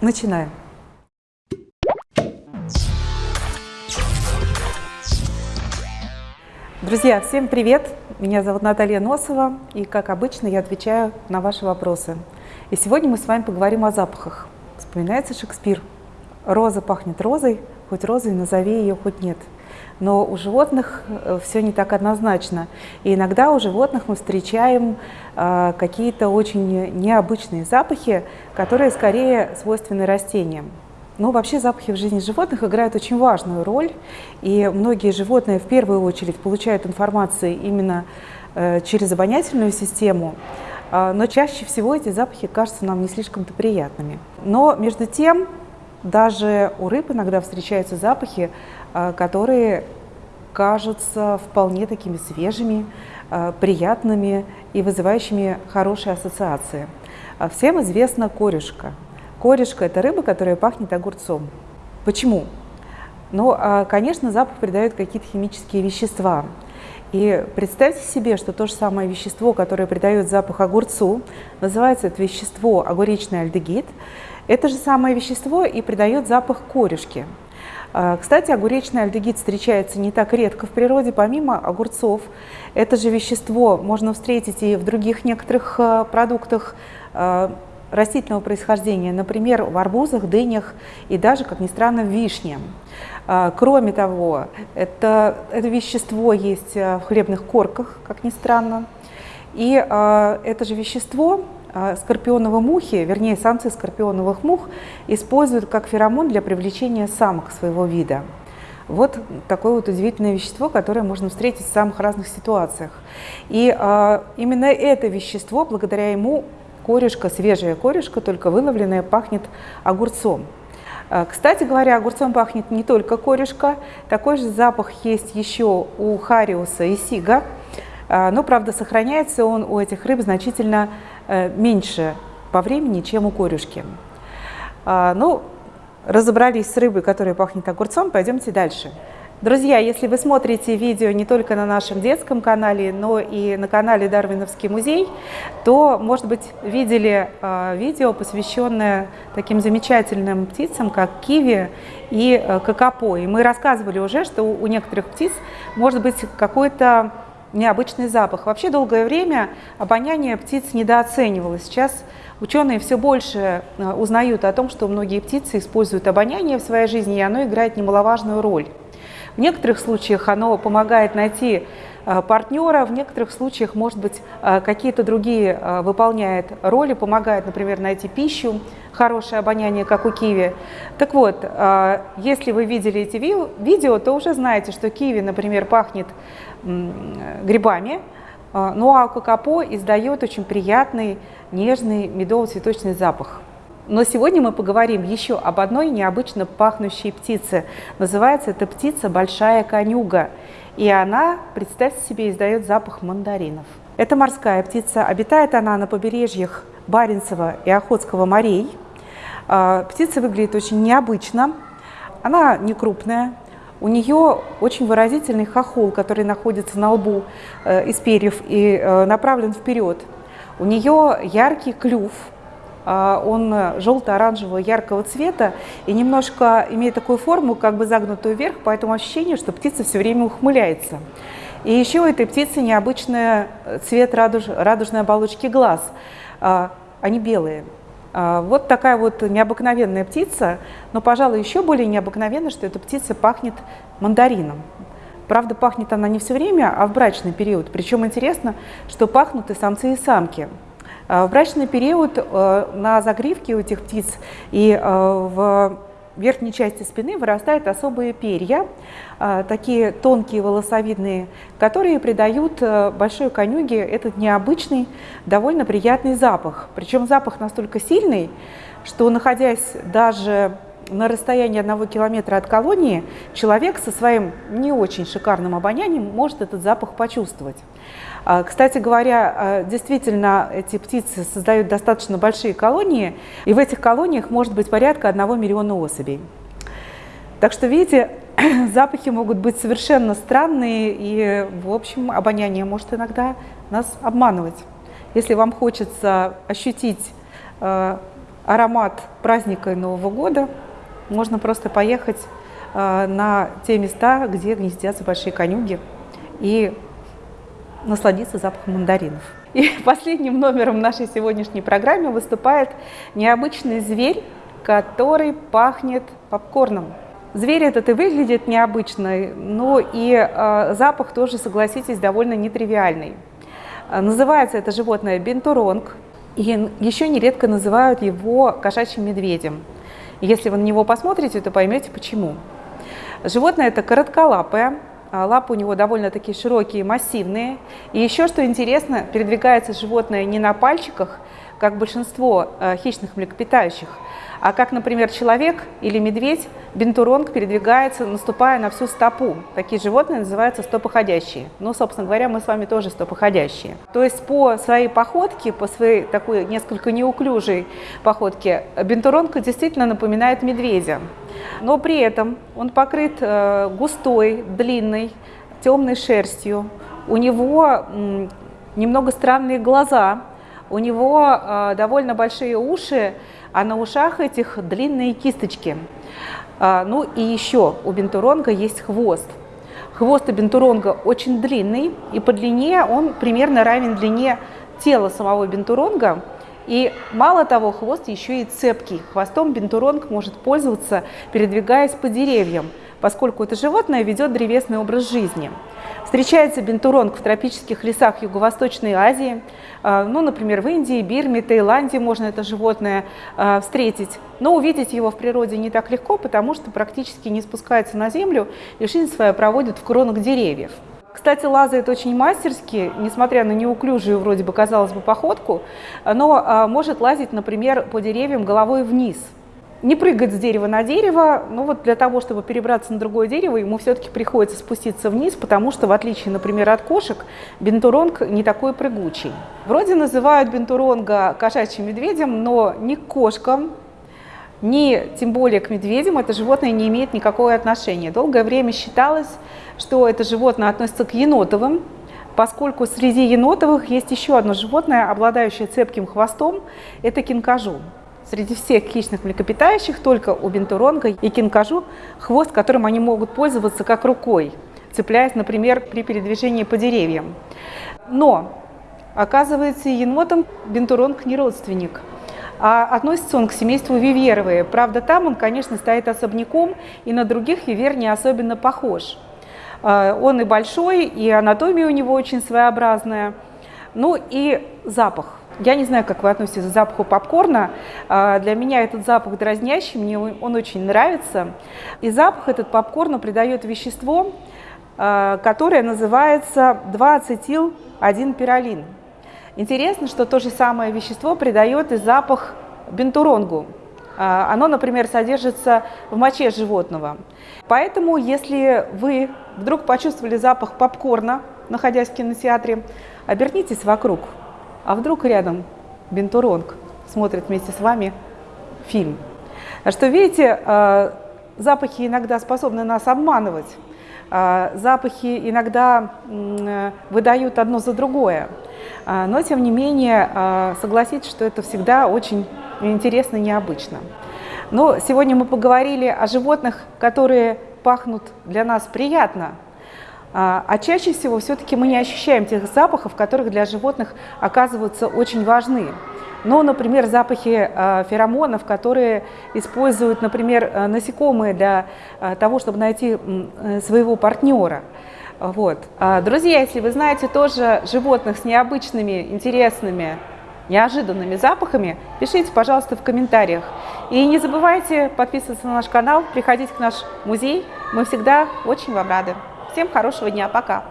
Начинаем. Друзья, всем привет! Меня зовут Наталья Носова, и, как обычно, я отвечаю на ваши вопросы. И сегодня мы с вами поговорим о запахах. Вспоминается Шекспир. Роза пахнет розой, хоть розой назови ее, хоть нет. Но у животных э, все не так однозначно. И иногда у животных мы встречаем э, какие-то очень необычные запахи, которые скорее свойственны растениям. Ну, вообще запахи в жизни животных играют очень важную роль, и многие животные в первую очередь получают информацию именно э, через обонятельную систему, но чаще всего эти запахи кажутся нам не слишком-то приятными. Но между тем, даже у рыб иногда встречаются запахи, которые кажутся вполне такими свежими, э, приятными и вызывающими хорошие ассоциации. А всем известна корюшка – Корешка – это рыба, которая пахнет огурцом. Почему? Ну, а, конечно, запах придают какие-то химические вещества. И представьте себе, что то же самое вещество, которое придает запах огурцу, называется это вещество огуречный альдегид. Это же самое вещество и придает запах корешки. А, кстати, огуречный альдегид встречается не так редко в природе, помимо огурцов. Это же вещество можно встретить и в других некоторых а, продуктах растительного происхождения, например, в арбузах, дынях и даже, как ни странно, в вишне. А, кроме того, это, это вещество есть а, в хлебных корках, как ни странно. И а, это же вещество скорпионовые мухи, вернее, самцы скорпионовых мух, используют как феромон для привлечения самок своего вида. Вот такое вот удивительное вещество, которое можно встретить в самых разных ситуациях. И а, именно это вещество, благодаря ему корешка, свежая корешка, только выловленная, пахнет огурцом. А, кстати говоря, огурцом пахнет не только корешка, такой же запах есть еще у хариуса и сига, а, но, правда, сохраняется он у этих рыб значительно меньше по времени, чем у корешки. А, ну, разобрались с рыбой, которая пахнет огурцом, пойдемте дальше. Друзья, если вы смотрите видео не только на нашем детском канале, но и на канале Дарвиновский музей, то, может быть, видели э, видео, посвященное таким замечательным птицам, как киви и э. И мы рассказывали уже, что у некоторых птиц может быть какой-то необычный запах. Вообще долгое время обоняние птиц недооценивалось. Сейчас ученые все больше э, узнают о том, что многие птицы используют обоняние в своей жизни, и оно играет немаловажную роль. В некоторых случаях оно помогает найти партнера, в некоторых случаях, может быть, э, какие-то другие э, выполняет роли, помогает, например, найти пищу, хорошее обоняние, как у киви. Так вот, если вы видели эти видео, то уже знаете, что киви, например, пахнет грибами, ну а кокопо издает очень приятный, нежный медово-цветочный запах. Но сегодня мы поговорим еще об одной необычно пахнущей птице. Называется эта птица большая конюга. И она, представьте себе, издает запах мандаринов. Это морская птица. Обитает она на побережьях Баренцева и Охотского морей. А, птица выглядит очень необычно. Она не крупная. У нее очень выразительный хохол, который находится на лбу э, из перьев и э, направлен вперед. У нее яркий клюв, он желто-оранжевого яркого цвета и немножко имеет такую форму, как бы загнутую вверх, поэтому ощущение, что птица все время ухмыляется. И еще у этой птицы необычный цвет радуж, радужной оболочки глаз. А, они белые. А, вот такая вот необыкновенная птица, но, пожалуй, еще более необыкновенно, что эта птица пахнет мандарином. Правда, пахнет она не все время, а в брачный период. Причем интересно, что пахнут и самцы, и самки. Э, в брачный период э, на загривке у этих птиц и э, в верхней части спины вырастают особые перья, такие тонкие волосовидные, которые придают большой конюге этот необычный, довольно приятный запах. Причем запах настолько сильный, что находясь даже на расстоянии одного километра от колонии человек со своим не очень шикарным обонянием может этот запах почувствовать. А, кстати говоря, а, действительно, эти птицы создают достаточно большие колонии, и в этих колониях может быть порядка 1 миллиона особей. Так что, видите, запахи могут быть совершенно странные, и, в общем, обоняние может иногда нас обманывать. Если вам хочется ощутить а, аромат праздника Нового года, можно просто поехать э, на те места, где гнездятся большие конюги и насладиться запахом мандаринов. И последним номером нашей сегодняшней программы выступает необычный зверь, который пахнет попкорном. Зверь этот и выглядит необычно, но и э, запах тоже, согласитесь, довольно нетривиальный. Э, называется это животное бентуронг, и еще нередко называют его кошачьим медведем. Если вы на него посмотрите, то поймете почему. Животное это коротколапое, а, лапы у него довольно-таки широкие, массивные. И еще, что интересно, передвигается животное не на пальчиках, как большинство э, хищных млекопитающих, а как, например, человек или медведь, бентуронг передвигается, наступая на всю стопу. Такие животные называются стопоходящие. Ну, собственно говоря, мы с вами тоже стопоходящие. То есть по своей походке, по своей такой несколько неуклюжей походке, бентуронг действительно напоминает медведя. Но при этом он покрыт э, густой, длинной, темной шерстью. У него немного странные глаза, у него э, довольно большие уши, а на ушах этих длинные кисточки. А, ну и еще у бентуронга есть хвост. Хвост у бентуронга очень длинный, и по длине он примерно равен длине тела самого бентуронга. И мало того, хвост еще и цепкий. Хвостом бентуронг может пользоваться, передвигаясь по деревьям, поскольку это животное ведет древесный образ жизни. Встречается бентуронг в тропических лесах Юго-Восточной Азии, а, ну, например, в Индии, Бирме, Таиланде можно это животное а, встретить. Но увидеть его в природе не так легко, потому что практически не спускается на землю и жизнь свою проводит в кронах деревьев. Кстати, лазает очень мастерски, несмотря на неуклюжую, вроде бы, казалось бы, походку, но а, может лазить, например, по деревьям головой вниз. Не прыгать с дерева на дерево, но вот для того, чтобы перебраться на другое дерево, ему все-таки приходится спуститься вниз, потому что, в отличие, например, от кошек, бентуронг не такой прыгучий. Вроде называют бентуронга кошачьим медведем, но ни к кошкам, ни тем более к медведям это животное не имеет никакого отношения. Долгое время считалось, что это животное относится к енотовым, поскольку среди енотовых есть еще одно животное, обладающее цепким хвостом, это кинкажу. Среди всех хищных млекопитающих только у бентуронга и кинкажу хвост, которым они могут пользоваться как рукой, цепляясь, например, при передвижении по деревьям. Но, оказывается, енотам бентуронг не родственник – а относится он к семейству виверовые. Правда, там он, конечно, стоит особняком, и на других вивер не особенно похож. А, он и большой, и анатомия у него очень своеобразная. Ну и запах. Я не знаю, как вы относитесь к запаху попкорна. А, для меня этот запах дразнящий, мне он очень нравится. И запах этот попкорна придает вещество, а, которое называется 2-ацетил-1-пиролин. Интересно, что то же самое вещество придает и запах бентуронгу. А, оно, например, содержится в моче животного. Поэтому, если вы вдруг почувствовали запах попкорна, находясь в кинотеатре, обернитесь вокруг. А вдруг рядом бентуронг смотрит вместе с вами фильм. А что, видите, а, запахи иногда способны нас обманывать. Запахи иногда выдают одно за другое. А, но, тем не менее, а, согласитесь, что это всегда очень интересно и необычно. Но сегодня мы поговорили о животных, которые пахнут для нас приятно, а, а чаще всего все-таки мы не ощущаем тех запахов, которых для животных оказываются очень важны. Ну, например, запахи феромонов, которые используют, например, насекомые для того, чтобы найти своего партнера. Вот. А, друзья, если вы знаете тоже животных с необычными, интересными, неожиданными запахами, пишите, пожалуйста, в комментариях. И не забывайте подписываться на наш канал, приходить к наш музей. Мы всегда очень вам рады. Всем хорошего дня. Пока.